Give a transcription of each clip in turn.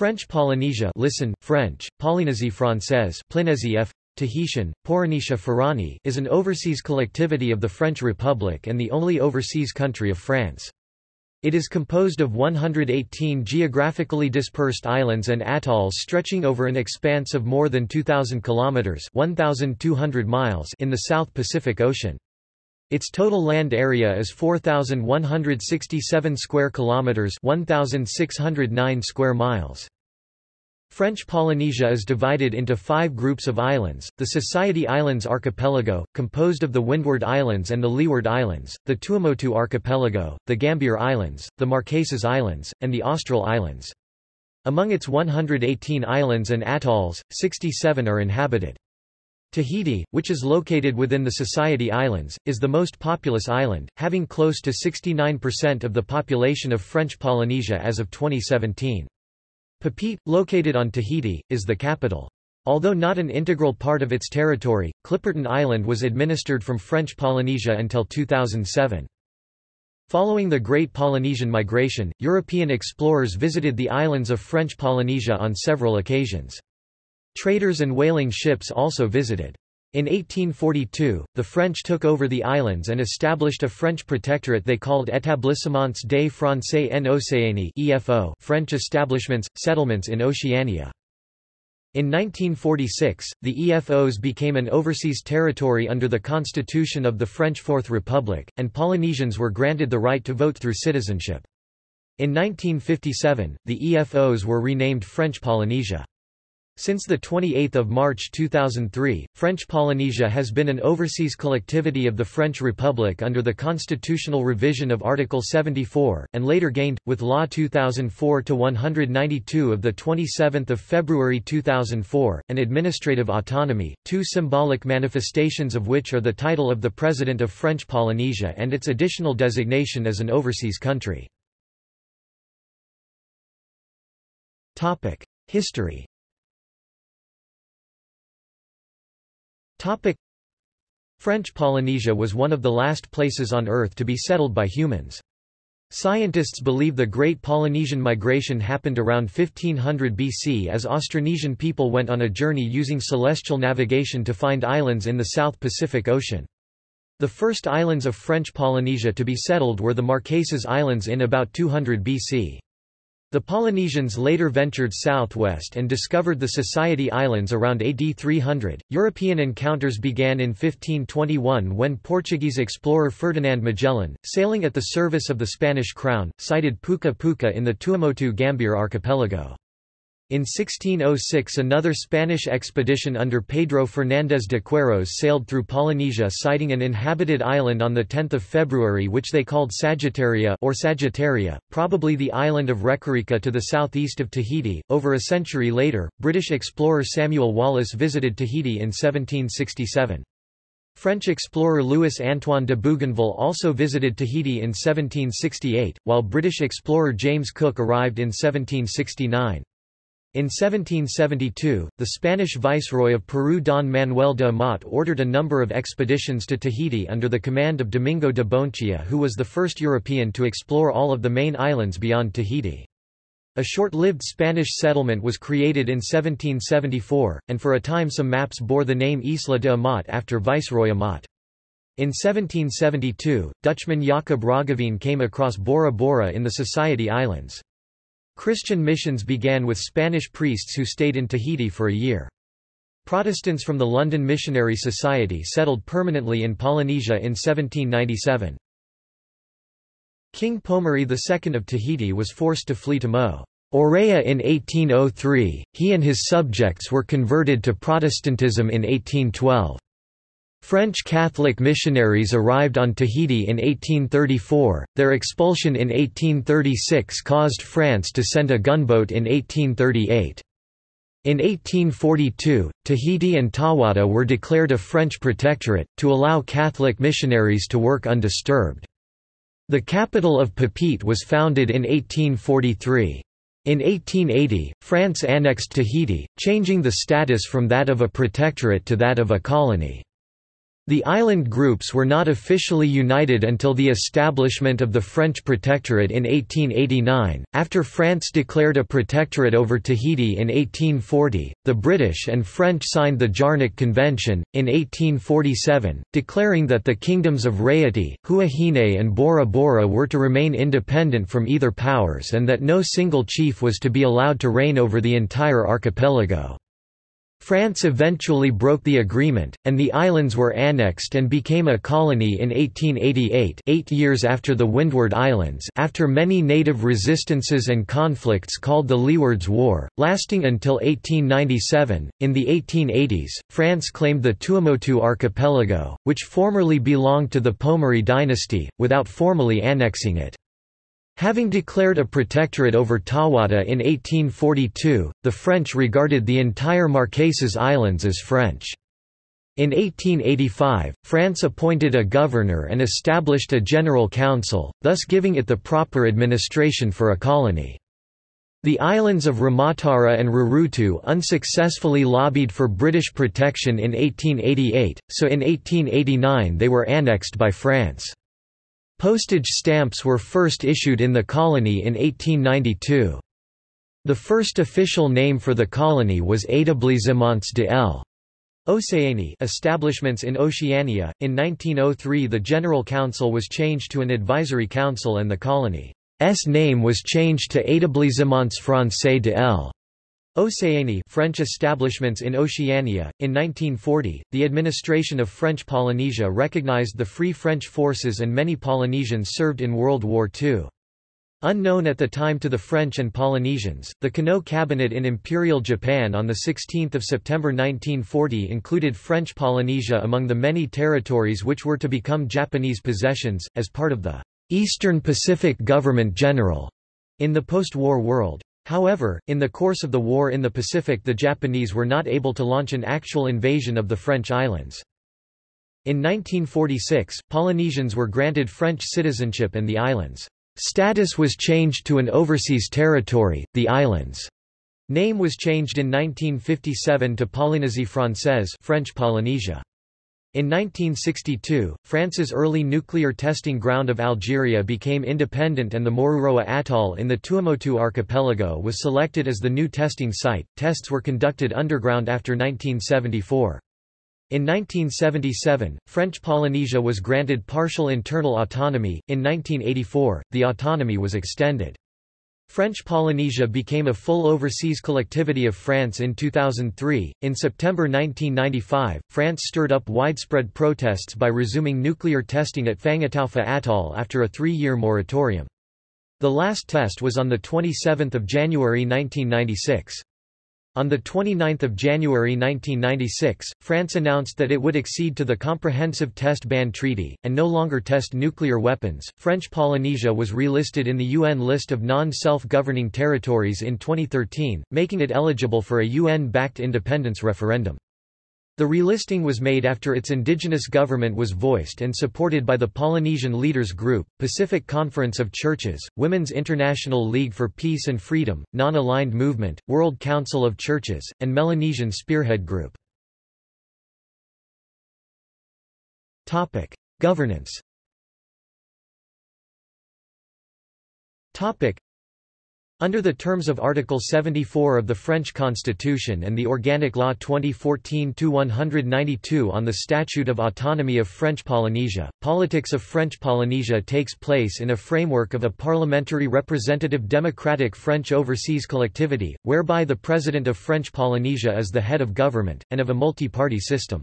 French Polynesia listen, French, Polynésie française Polynésie F. Tahitian, Polynesia Farani is an overseas collectivity of the French Republic and the only overseas country of France. It is composed of 118 geographically dispersed islands and atolls stretching over an expanse of more than 2,000 kilometers (1,200 miles) in the South Pacific Ocean. Its total land area is 4167 square kilometers, 1609 square miles. French Polynesia is divided into five groups of islands, the Society Islands Archipelago, composed of the Windward Islands and the Leeward Islands, the Tuamotu Archipelago, the Gambier Islands, the Marquesas Islands, and the Austral Islands. Among its 118 islands and atolls, 67 are inhabited. Tahiti, which is located within the Society Islands, is the most populous island, having close to 69% of the population of French Polynesia as of 2017. Papeete, located on Tahiti, is the capital. Although not an integral part of its territory, Clipperton Island was administered from French Polynesia until 2007. Following the Great Polynesian Migration, European explorers visited the islands of French Polynesia on several occasions. Traders and whaling ships also visited. In 1842, the French took over the islands and established a French protectorate they called Établissements des Français en Océanie EFO French establishments, settlements in Oceania. In 1946, the EFOs became an overseas territory under the constitution of the French Fourth Republic, and Polynesians were granted the right to vote through citizenship. In 1957, the EFOs were renamed French Polynesia. Since 28 March 2003, French Polynesia has been an overseas collectivity of the French Republic under the constitutional revision of Article 74, and later gained, with Law 2004-192 of 27 February 2004, an administrative autonomy, two symbolic manifestations of which are the title of the President of French Polynesia and its additional designation as an overseas country. History Topic. French Polynesia was one of the last places on Earth to be settled by humans. Scientists believe the Great Polynesian Migration happened around 1500 BC as Austronesian people went on a journey using celestial navigation to find islands in the South Pacific Ocean. The first islands of French Polynesia to be settled were the Marquesas Islands in about 200 BC. The Polynesians later ventured southwest and discovered the Society Islands around AD 300. European encounters began in 1521 when Portuguese explorer Ferdinand Magellan, sailing at the service of the Spanish crown, sighted Puka Puka in the Tuamotu Gambier archipelago. In 1606 another Spanish expedition under Pedro Fernández de Queiroz sailed through Polynesia sighting an inhabited island on 10 February which they called Sagittaria or Sagittaria, probably the island of Rekareka to the southeast of Tahiti. Over a century later, British explorer Samuel Wallis visited Tahiti in 1767. French explorer Louis-Antoine de Bougainville also visited Tahiti in 1768, while British explorer James Cook arrived in 1769. In 1772, the Spanish viceroy of Peru Don Manuel de Amat ordered a number of expeditions to Tahiti under the command of Domingo de Bonechea who was the first European to explore all of the main islands beyond Tahiti. A short-lived Spanish settlement was created in 1774, and for a time some maps bore the name Isla de Amat after Viceroy Amat. In 1772, Dutchman Jacob Roggeveen came across Bora Bora in the Society Islands. Christian missions began with Spanish priests who stayed in Tahiti for a year. Protestants from the London Missionary Society settled permanently in Polynesia in 1797. King Pomare II of Tahiti was forced to flee to Mo. Orea in 1803, he and his subjects were converted to Protestantism in 1812. French Catholic missionaries arrived on Tahiti in 1834, their expulsion in 1836 caused France to send a gunboat in 1838. In 1842, Tahiti and Tahuata were declared a French protectorate, to allow Catholic missionaries to work undisturbed. The capital of Papeete was founded in 1843. In 1880, France annexed Tahiti, changing the status from that of a protectorate to that of a colony. The island groups were not officially united until the establishment of the French Protectorate in 1889. After France declared a protectorate over Tahiti in 1840, the British and French signed the Jarnac Convention, in 1847, declaring that the kingdoms of Raiatea, Huahine, and Bora Bora were to remain independent from either powers and that no single chief was to be allowed to reign over the entire archipelago. France eventually broke the agreement, and the islands were annexed and became a colony in 1888 eight years after the Windward Islands after many native resistances and conflicts called the Leewards War, lasting until 1897. In the 1880s, France claimed the Tuamotu archipelago, which formerly belonged to the Pomare dynasty, without formally annexing it. Having declared a protectorate over Tahuata in 1842, the French regarded the entire Marquesas Islands as French. In 1885, France appointed a governor and established a general council, thus giving it the proper administration for a colony. The islands of Rimatara and Rurutu unsuccessfully lobbied for British protection in 1888, so in 1889 they were annexed by France. Postage stamps were first issued in the colony in 1892. The first official name for the colony was Établissements de l. Océanie establishments in Oceania. In 1903 the General Council was changed to an advisory council and the colony's name was changed to Établissements français de. Océanie French establishments in Oceania. In 1940, the administration of French Polynesia recognized the Free French forces and many Polynesians served in World War II. Unknown at the time to the French and Polynesians, the Konoe cabinet in Imperial Japan on 16 September 1940 included French Polynesia among the many territories which were to become Japanese possessions, as part of the Eastern Pacific Government General in the post-war world. However, in the course of the war in the Pacific the Japanese were not able to launch an actual invasion of the French islands. In 1946, Polynesians were granted French citizenship and the islands' status was changed to an overseas territory, the islands' name was changed in 1957 to Polynésie Française French Polynesia. In 1962, France's early nuclear testing ground of Algeria became independent and the Moruroa Atoll in the Tuamotu archipelago was selected as the new testing site. Tests were conducted underground after 1974. In 1977, French Polynesia was granted partial internal autonomy. In 1984, the autonomy was extended. French Polynesia became a full overseas collectivity of France in 2003. In September 1995, France stirred up widespread protests by resuming nuclear testing at Fangataufa Atoll after a three year moratorium. The last test was on 27 January 1996. On 29 January 1996, France announced that it would accede to the Comprehensive Test Ban Treaty, and no longer test nuclear weapons. French Polynesia was relisted in the UN list of non self governing territories in 2013, making it eligible for a UN backed independence referendum. The relisting was made after its indigenous government was voiced and supported by the Polynesian Leaders Group, Pacific Conference of Churches, Women's International League for Peace and Freedom, Non-Aligned Movement, World Council of Churches, and Melanesian Spearhead Group. Governance under the terms of Article 74 of the French Constitution and the Organic Law 2014-192 on the Statute of Autonomy of French Polynesia, politics of French Polynesia takes place in a framework of a parliamentary representative democratic French overseas collectivity, whereby the President of French Polynesia is the head of government, and of a multi-party system.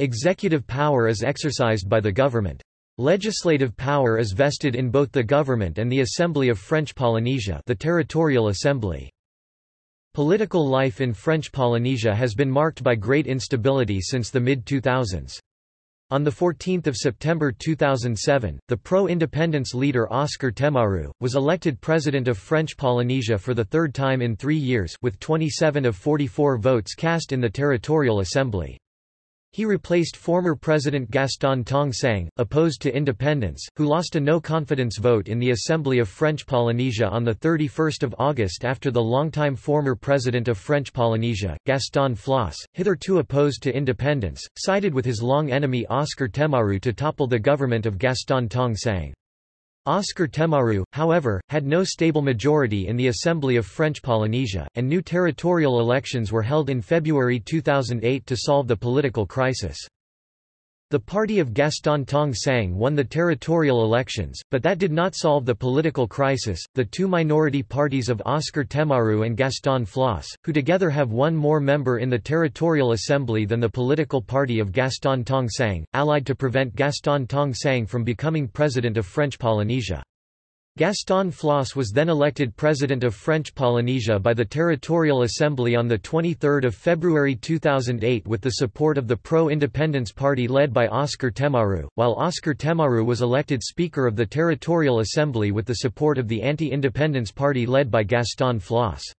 Executive power is exercised by the government. Legislative power is vested in both the government and the Assembly of French Polynesia the Territorial Assembly. Political life in French Polynesia has been marked by great instability since the mid-2000s. On 14 September 2007, the pro-independence leader Oscar Temaru, was elected president of French Polynesia for the third time in three years with 27 of 44 votes cast in the Territorial Assembly. He replaced former President Gaston Tong Sang, opposed to independence, who lost a no-confidence vote in the Assembly of French Polynesia on 31 August after the longtime former President of French Polynesia, Gaston Flosse, hitherto opposed to independence, sided with his long enemy Oscar Temaru to topple the government of Gaston Tong Sang. Oscar Temaru, however, had no stable majority in the Assembly of French Polynesia, and new territorial elections were held in February 2008 to solve the political crisis. The party of Gaston Tong Sang won the territorial elections, but that did not solve the political crisis. The two minority parties of Oscar Temaru and Gaston Flosse, who together have one more member in the territorial assembly than the political party of Gaston Tong Sang, allied to prevent Gaston Tong Sang from becoming president of French Polynesia. Gaston Flosse was then elected President of French Polynesia by the Territorial Assembly on 23 February 2008 with the support of the pro-independence party led by Oscar Temaru, while Oscar Temaru was elected Speaker of the Territorial Assembly with the support of the anti-independence party led by Gaston Flosse.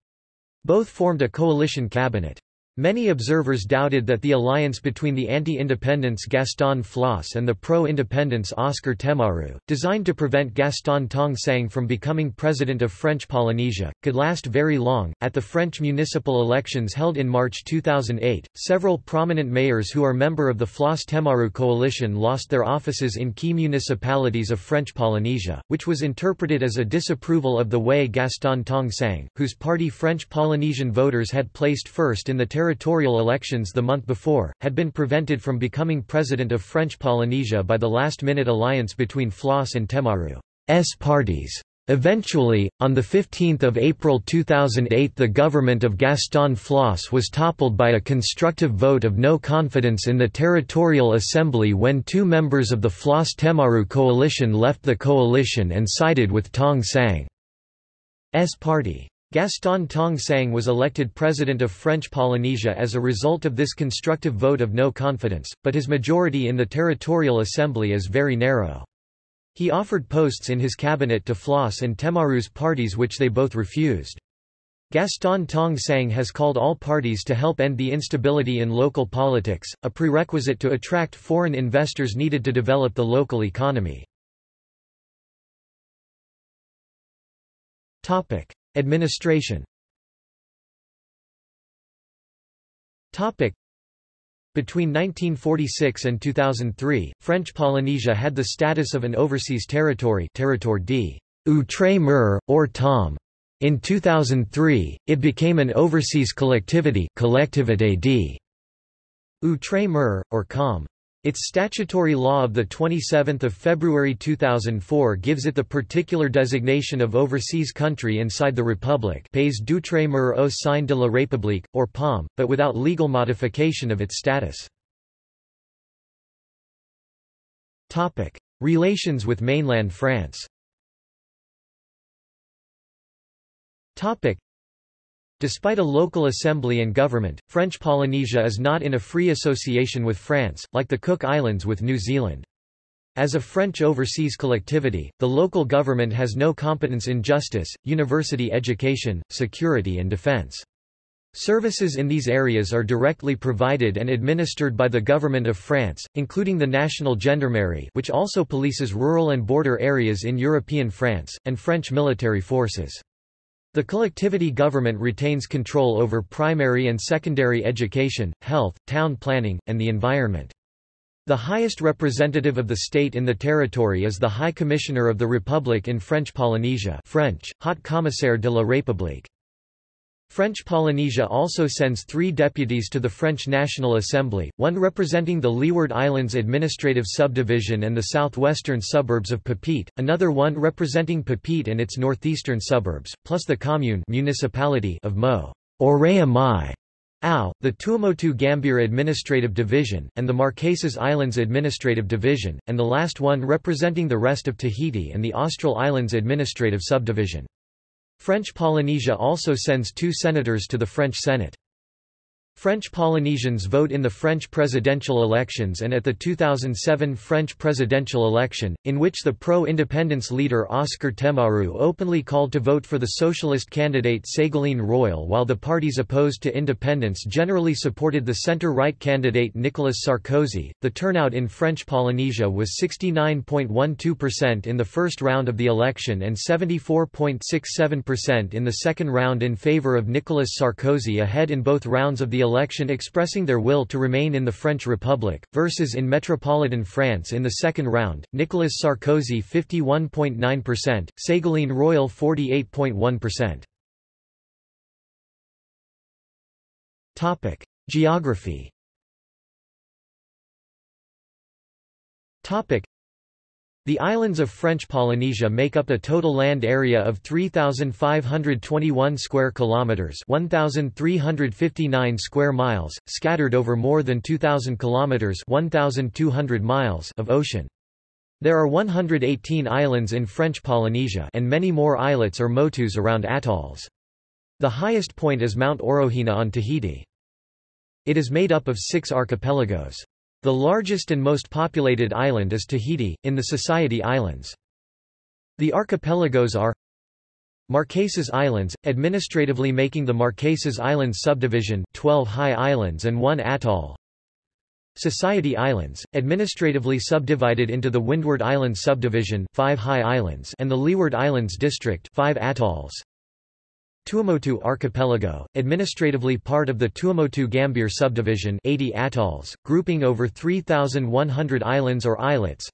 Both formed a coalition cabinet. Many observers doubted that the alliance between the anti-independence Gaston Flosse and the pro-independence Oscar Temaru, designed to prevent Gaston Tong Sang from becoming president of French Polynesia, could last very long. At the French municipal elections held in March 2008, several prominent mayors who are member of the Flosse Temaru coalition lost their offices in key municipalities of French Polynesia, which was interpreted as a disapproval of the way Gaston Tong Sang, whose party French Polynesian voters had placed first in the territorial elections the month before, had been prevented from becoming president of French Polynesia by the last-minute alliance between Flosse and Temaru's parties. Eventually, on 15 April 2008 the government of Gaston Flosse was toppled by a constructive vote of no confidence in the Territorial Assembly when two members of the Flosse-Temaru coalition left the coalition and sided with Tong Sang's party. Gaston Tong Sang was elected president of French Polynesia as a result of this constructive vote of no confidence, but his majority in the Territorial Assembly is very narrow. He offered posts in his cabinet to Flosse and Temaru's parties which they both refused. Gaston Tong Sang has called all parties to help end the instability in local politics, a prerequisite to attract foreign investors needed to develop the local economy. Topic. Administration Between 1946 and 2003, French Polynesia had the status of an overseas territory territoire d'outre-mer, or TOM. In 2003, it became an overseas collectivity collectivité d'outre-mer, or COM. Its statutory law of 27 February 2004 gives it the particular designation of overseas country inside the Republic Pays d'outre-mer au sein de la République, or POM, but without legal modification of its status. Relations with mainland France Despite a local assembly and government, French Polynesia is not in a free association with France, like the Cook Islands with New Zealand. As a French overseas collectivity, the local government has no competence in justice, university education, security and defense. Services in these areas are directly provided and administered by the Government of France, including the National Gendarmerie which also polices rural and border areas in European France, and French military forces. The collectivity government retains control over primary and secondary education, health, town planning, and the environment. The highest representative of the state in the territory is the High Commissioner of the Republic in French Polynesia French, Haut Commissaire de la République. French Polynesia also sends three deputies to the French National Assembly, one representing the Leeward Islands Administrative Subdivision and the southwestern suburbs of Papeete, another one representing Papeete and its northeastern suburbs, plus the commune municipality of Mo. Orea Mai. Au, the Tuamotu Gambier Administrative Division, and the Marquesas Islands Administrative Division, and the last one representing the rest of Tahiti and the Austral Islands Administrative Subdivision. French Polynesia also sends two senators to the French Senate. French Polynesians vote in the French presidential elections and at the 2007 French presidential election, in which the pro-independence leader Oscar Temaru openly called to vote for the socialist candidate Ségolène Royal while the parties opposed to independence generally supported the center-right candidate Nicolas Sarkozy. The turnout in French Polynesia was 69.12% in the first round of the election and 74.67% in the second round in favor of Nicolas Sarkozy ahead in both rounds of the election expressing their will to remain in the French Republic, versus in metropolitan France in the second round, Nicolas Sarkozy 51.9%, Ségolène Royal 48.1%. Topic: Geography. Topic: the islands of French Polynesia make up a total land area of 3521 square kilometers, 1359 square miles, scattered over more than 2000 kilometers, 1200 miles of ocean. There are 118 islands in French Polynesia and many more islets or motus around atolls. The highest point is Mount Orohena on Tahiti. It is made up of six archipelagos. The largest and most populated island is Tahiti, in the Society Islands. The archipelagos are Marquesas Islands, administratively making the Marquesas Islands subdivision 12 high islands and one atoll Society Islands, administratively subdivided into the Windward Islands subdivision 5 high islands and the Leeward Islands district 5 atolls Tuamotu Archipelago, administratively part of the Tuamotu Gambier subdivision 80 atolls, grouping over 3,100 islands or islets.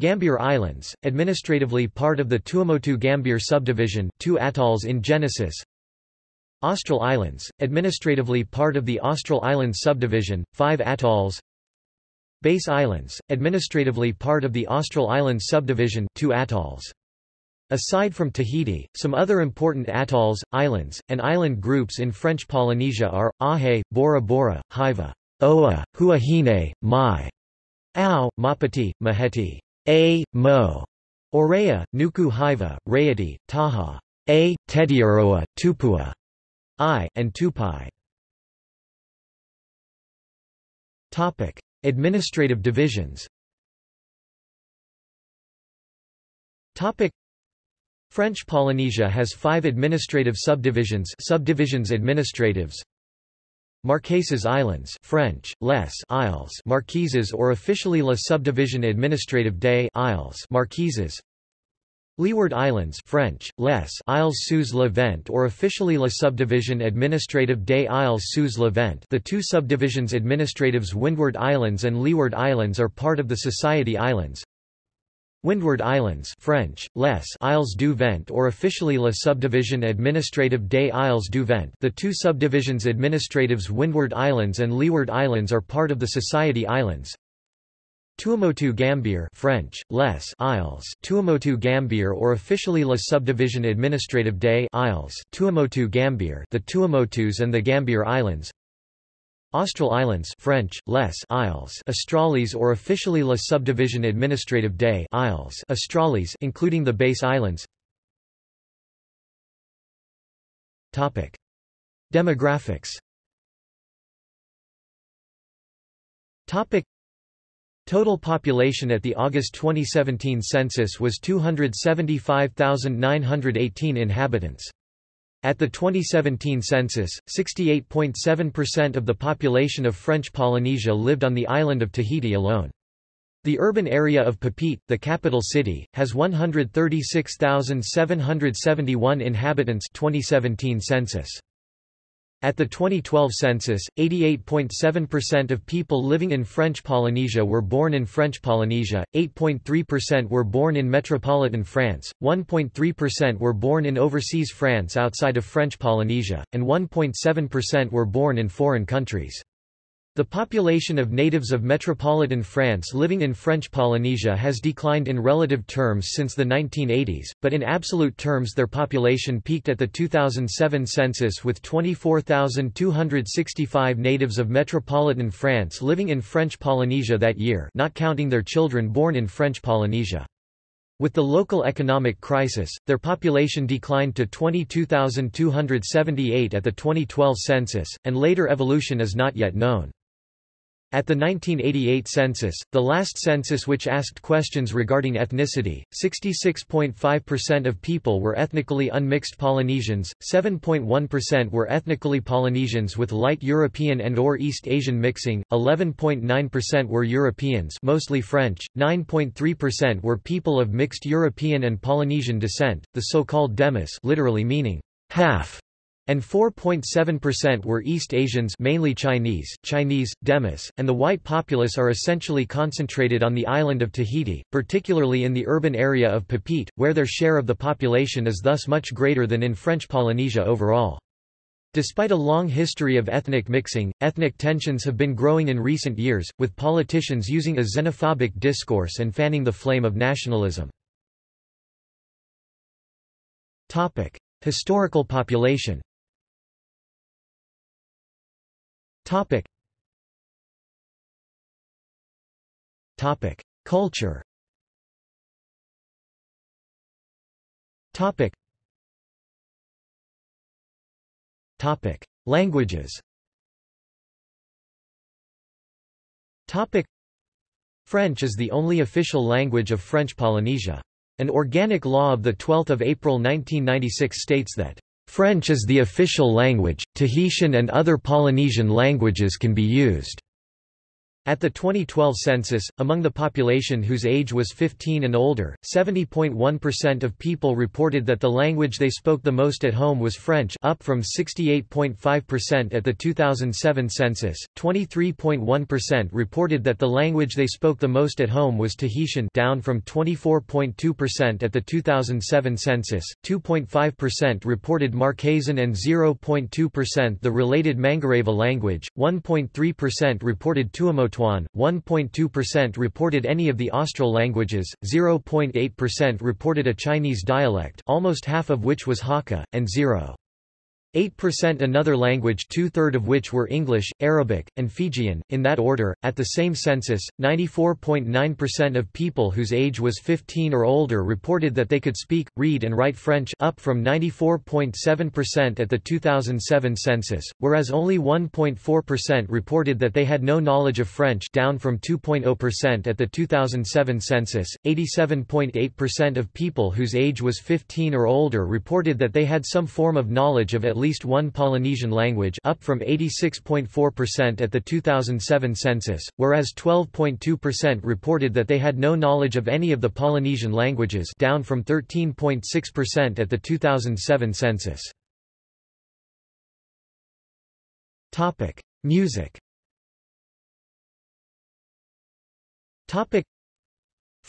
Gambier Islands, administratively part of the Tuamotu Gambier subdivision 2 atolls in Genesis. Austral Islands, administratively part of the Austral Islands subdivision, 5 atolls. Bass Islands, administratively part of the Austral Islands subdivision, 2 atolls Aside from Tahiti, some other important atolls, islands, and island groups in French Polynesia are, Ahe, Bora Bora, Hiva, Oa, Huahine, Mai, Ao, Maupiti, Maheti, A, Mo, Orea, Nuku Hiva, Raiatea, Taha, A, Tetiaroa, Tupua, I, and Tupai. Topic. Administrative divisions Topic. French Polynesia has five administrative subdivisions subdivisions administratives. Marquesas Islands French, Les Isles. Marquises or officially La Subdivision Administrative des Isles Marquises. Leeward Islands French, Les Isles sous le Vent or officially La Subdivision Administrative des Isles sous le Vent. The two subdivisions administratives Windward Islands and Leeward Islands are part of the Society Islands Windward Islands French, Les Isles du Vent or officially La Subdivision Administrative des Isles du Vent. The two subdivisions administratives Windward Islands and Leeward Islands are part of the Society Islands. Tuamotu Gambier French, Les Isles. Tuamotu Gambier or officially La Subdivision Administrative des Isles. Tuamotu Gambier the Tuamotus and the Gambier Islands Austral Islands French, Les Isles Australes or officially La Subdivision Administrative des Isles Australes including the Bass islands Topic. Demographics Topic. Total population at the August 2017 census was 275,918 inhabitants. At the 2017 census, 68.7% of the population of French Polynesia lived on the island of Tahiti alone. The urban area of Papeete, the capital city, has 136,771 inhabitants 2017 census. At the 2012 census, 88.7% of people living in French Polynesia were born in French Polynesia, 8.3% were born in metropolitan France, 1.3% were born in overseas France outside of French Polynesia, and 1.7% were born in foreign countries. The population of natives of metropolitan France living in French Polynesia has declined in relative terms since the 1980s, but in absolute terms their population peaked at the 2007 census with 24,265 natives of metropolitan France living in French Polynesia that year not counting their children born in French Polynesia. With the local economic crisis, their population declined to 22,278 at the 2012 census, and later evolution is not yet known. At the 1988 census, the last census which asked questions regarding ethnicity, 66.5% of people were ethnically unmixed Polynesians, 7.1% were ethnically Polynesians with light European and or East Asian mixing, 11.9% were Europeans mostly French, 9.3% were people of mixed European and Polynesian descent, the so-called Demis literally meaning half and 4.7% were East Asians mainly Chinese, Chinese, Demis, and the white populace are essentially concentrated on the island of Tahiti, particularly in the urban area of Papeete, where their share of the population is thus much greater than in French Polynesia overall. Despite a long history of ethnic mixing, ethnic tensions have been growing in recent years, with politicians using a xenophobic discourse and fanning the flame of nationalism. Historical population Topic. Topic. Culture Topic. Topic. Languages Topic. French is the only official language of French Polynesia. An organic law of 12 April 1996 states that French is the official language, Tahitian and other Polynesian languages can be used. At the 2012 census, among the population whose age was 15 and older, 70.1% of people reported that the language they spoke the most at home was French up from 68.5% at the 2007 census, 23.1% reported that the language they spoke the most at home was Tahitian down from 24.2% at the 2007 census, 2.5% reported Marquesan and 0.2% the related Mangareva language, 1.3% reported Tuamotu 1.2% reported any of the Austral languages, 0.8% reported a Chinese dialect almost half of which was Hakka, and 0. 8% another language two-third of which were English, Arabic, and Fijian, in that order. At the same census, 94.9% of people whose age was 15 or older reported that they could speak, read and write French up from 94.7% at the 2007 census, whereas only 1.4% reported that they had no knowledge of French down from 2.0% at the 2007 census. 87.8% of people whose age was 15 or older reported that they had some form of knowledge of at least one Polynesian language up from 86.4% at the 2007 census, whereas 12.2% reported that they had no knowledge of any of the Polynesian languages down from 13.6% at the 2007 census. Topic: Music. Topic: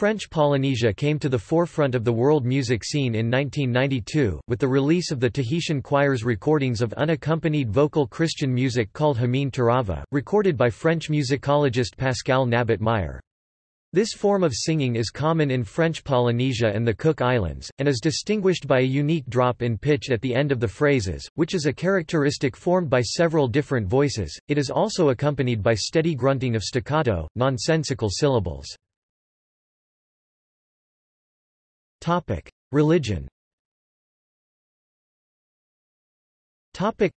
French Polynesia came to the forefront of the world music scene in 1992, with the release of the Tahitian choir's recordings of unaccompanied vocal Christian music called Himene Tarava, recorded by French musicologist Pascal Nabet Meyer. This form of singing is common in French Polynesia and the Cook Islands, and is distinguished by a unique drop in pitch at the end of the phrases, which is a characteristic formed by several different voices. It is also accompanied by steady grunting of staccato, nonsensical syllables. Topic: Religion. Topic: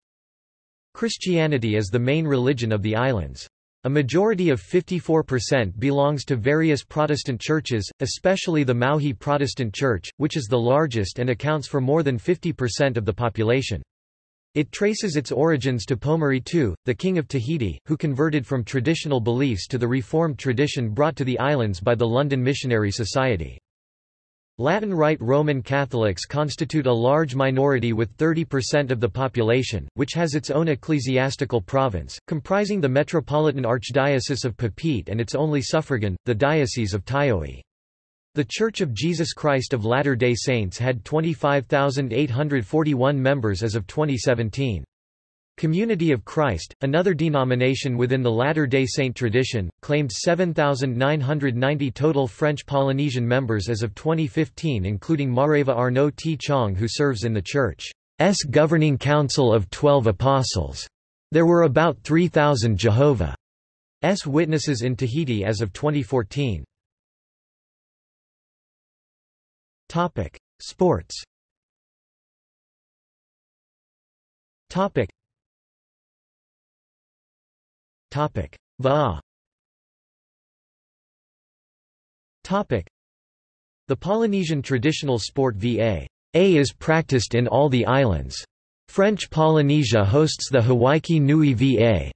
Christianity is the main religion of the islands. A majority of 54% belongs to various Protestant churches, especially the Maohi Protestant Church, which is the largest and accounts for more than 50% of the population. It traces its origins to Pomare II, the king of Tahiti, who converted from traditional beliefs to the reformed tradition brought to the islands by the London Missionary Society. Latin Rite Roman Catholics constitute a large minority with 30% of the population, which has its own ecclesiastical province, comprising the Metropolitan Archdiocese of Papeete and its only suffragan, the Diocese of Taiohae. The Church of Jesus Christ of Latter-day Saints had 25,841 members as of 2017. Community of Christ, another denomination within the Latter-day Saint tradition, claimed 7,990 total French Polynesian members as of 2015 including Mareva Arnaud T. Chong who serves in the Church's Governing Council of Twelve Apostles. There were about 3,000 Jehovah's Witnesses in Tahiti as of 2014. Topic: Sports. Topic. Va. Topic. The Polynesian traditional sport VA. A is practiced in all the islands. French Polynesia hosts the Hawaiki Nui VA,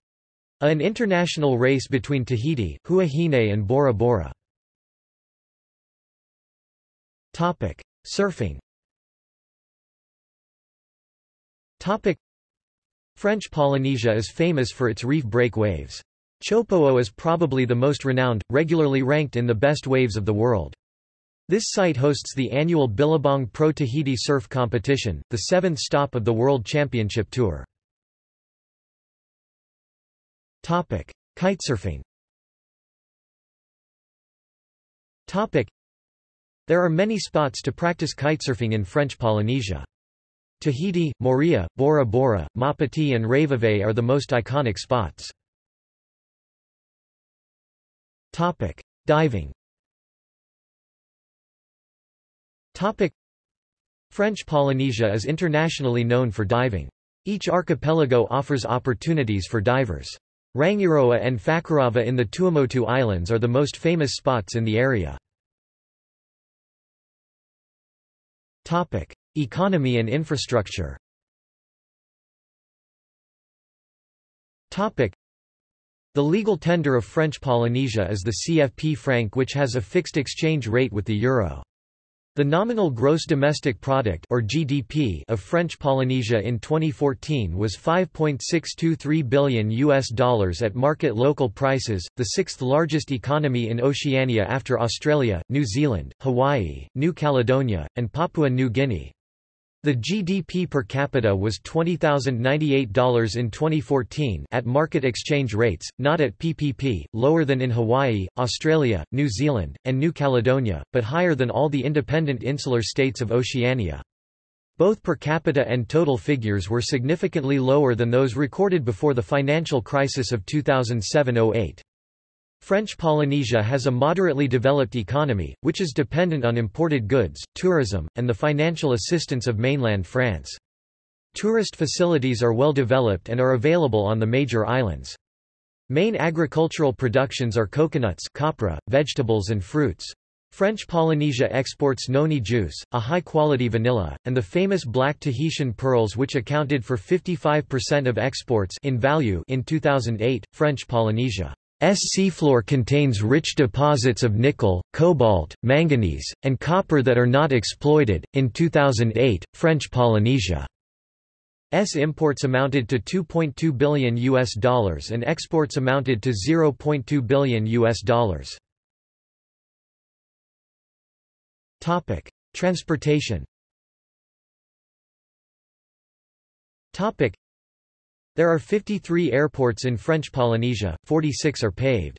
an international race between Tahiti, Huahine and Bora Bora. Topic: Surfing. Topic: French Polynesia is famous for its reef break waves. Chopo'o is probably the most renowned, regularly ranked in the best waves of the world. This site hosts the annual Billabong Pro Tahiti Surf Competition, the seventh stop of the World Championship Tour. Topic: Kitesurfing. Topic: there are many spots to practice kitesurfing in French Polynesia. Tahiti, Moorea, Bora Bora, Maupiti and Raivavae are the most iconic spots. Topic: Diving. Topic: French Polynesia is internationally known for diving. Each archipelago offers opportunities for divers. Rangiroa and Fakarava in the Tuamotu Islands are the most famous spots in the area. Topic: Economy and infrastructure. The legal tender of French Polynesia is the CFP franc which has a fixed exchange rate with the euro. The nominal gross domestic product or GDP of French Polynesia in 2014 was 5.623 billion US dollars at market local prices, the sixth largest economy in Oceania after Australia, New Zealand, Hawaii, New Caledonia, and Papua New Guinea. The GDP per capita was $20,098 in 2014 at market exchange rates, not at PPP, lower than in Hawaii, Australia, New Zealand, and New Caledonia, but higher than all the independent insular states of Oceania. Both per capita and total figures were significantly lower than those recorded before the financial crisis of 2007–08. French Polynesia has a moderately developed economy, which is dependent on imported goods, tourism, and the financial assistance of mainland France. Tourist facilities are well developed and are available on the major islands. Main agricultural productions are coconuts copra, vegetables and fruits. French Polynesia exports noni juice, a high-quality vanilla, and the famous black Tahitian pearls which accounted for 55% of exports in value in 2008. French Polynesia S seafloor contains rich deposits of nickel, cobalt, manganese, and copper that are not exploited. In 2008, French Polynesia S imports amounted to 2.2 billion US dollars and exports amounted to 0.2 billion US dollars. Topic: Transportation. Topic: there are 53 airports in French Polynesia, 46 are paved.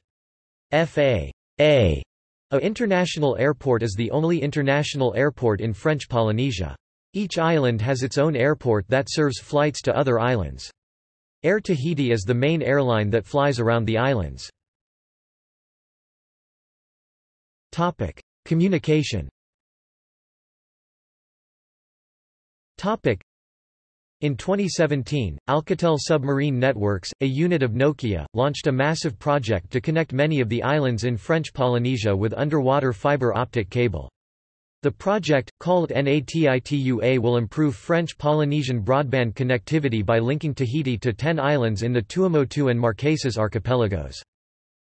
FA A a international airport is the only international airport in French Polynesia. Each island has its own airport that serves flights to other islands. Air Tahiti is the main airline that flies around the islands. Topic: Communication. Topic: in 2017, Alcatel Submarine Networks, a unit of Nokia, launched a massive project to connect many of the islands in French Polynesia with underwater fiber optic cable. The project, called NATITUA will improve French Polynesian broadband connectivity by linking Tahiti to 10 islands in the Tuamotu and Marquesas archipelagos.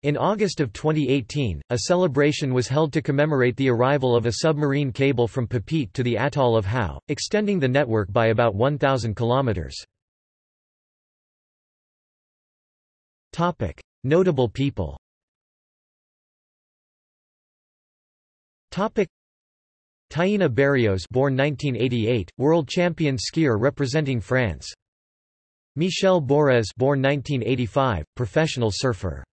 In August of 2018, a celebration was held to commemorate the arrival of a submarine cable from Papeete to the atoll of Hao, extending the network by about 1,000 kilometers. Topic: Notable people. Topic: Taïna Barioz, born 1988, world champion skier representing France. Michel Bourez, born 1985, professional surfer.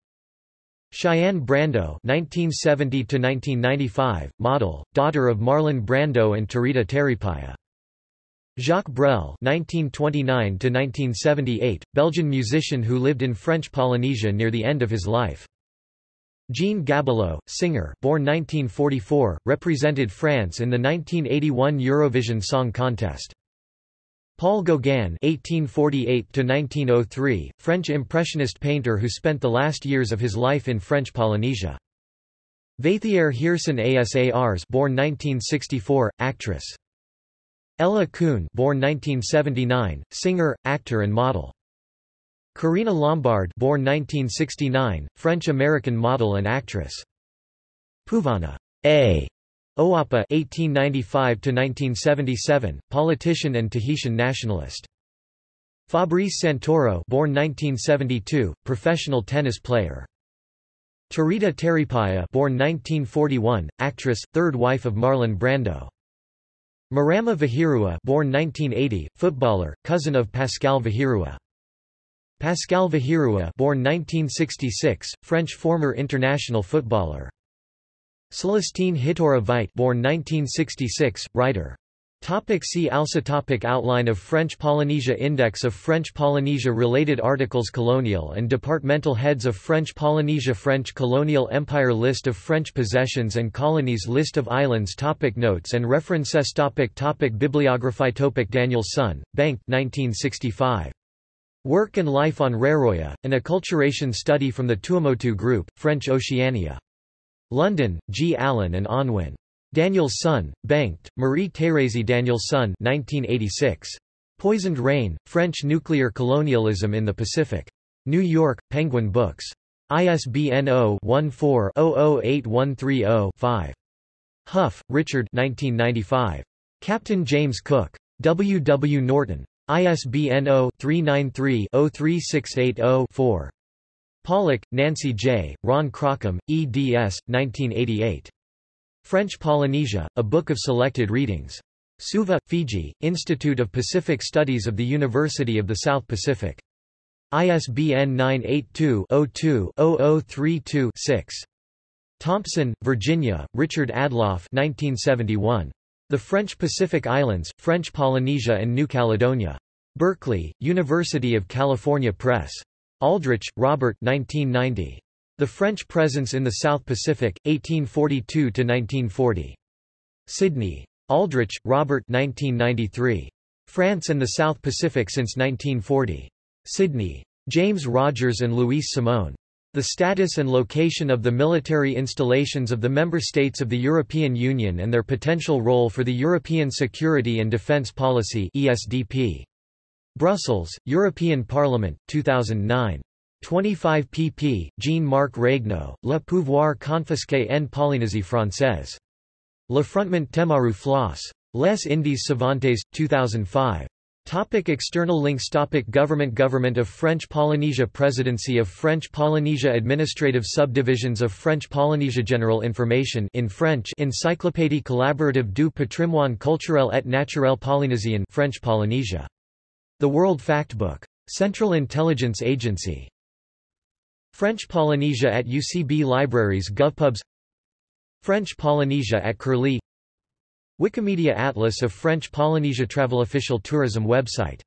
Cheyenne Brando (1970–1995), model, daughter of Marlon Brando and Tarita Teriipaia. Jacques Brel (1929–1978), Belgian musician who lived in French Polynesia near the end of his life. Jean Gabilou, singer born 1944, represented France in the 1981 Eurovision Song Contest. Paul Gauguin (1848–1903), French impressionist painter who spent the last years of his life in French Polynesia. Vaithiere Heersen Asars, born 1964, actress. Ella Koon, born 1979, singer, actor and model. Karina Lombard, born 1969, French-American model and actress. Puvana A. Oapa (1895–1977), politician and Tahitian nationalist. Fabrice Santoro, born 1972, professional tennis player. Tarita Teriipaia, born 1941, actress, third wife of Marlon Brando. Marama Vahirua, born 1980, footballer, cousin of Pascal Vahirua. Pascal Vahirua, born 1966, French former international footballer. Celestine Hitiura Vaite born 1966, writer. Topic see also topic Outline of French Polynesia Index of French Polynesia Related articles Colonial and departmental heads of French Polynesia French colonial empire List of French possessions and colonies List of islands topic Notes and references topic topic Bibliography topic Daniel Sun, Bengt 1965. Work and Life on Raroia, an acculturation study from the Tuamotu Group, French Oceania. London, G. Allen and Unwin. Danielsson, Bengt, Marie-Thérèse Danielsson 1986. Poisoned Reign, French Nuclear Colonialism in the Pacific. New York, Penguin Books. ISBN 0-14-008130-5. Hough, Richard 1995. Captain James Cook. W. W. Norton. ISBN 0-393-03680-4. Pollock, Nancy J., Ron Crocombe, eds. 1988. French Polynesia, A Book of Selected Readings. Suva, Fiji, Institute of Pacific Studies of the University of the South Pacific. ISBN 982-02-0032-6. Thompson, Virginia, Richard Adloff 1971. The French Pacific Islands, French Polynesia and New Caledonia. Berkeley, University of California Press. Aldrich, Robert 1990. The French Presence in the South Pacific, 1842–1940. Sydney. Aldrich, Robert 1993. France and the South Pacific since 1940. Sydney. James Rogers and Louise Simone. The status and location of the military installations of the member states of the European Union and their potential role for the European Security and Defence Policy ESDP. Brussels, European Parliament, 2009. 25 pp. Jean-Marc Regnault, Le pouvoir confisqué en Polynésie française. L'Affrontement Temaru Flosse. Les Indes Savantes, 2005. Topic external links Topic Government Government of French Polynesia Presidency of French Polynesia Administrative Subdivisions of French Polynesia General Information in French Encyclopédie collaborative du patrimoine culturel et naturel polynésien French Polynesia the World Factbook. Central Intelligence Agency. French Polynesia at UCB Libraries GovPubs French Polynesia at Curlie Wikimedia Atlas of French Polynesia Travel Official Tourism website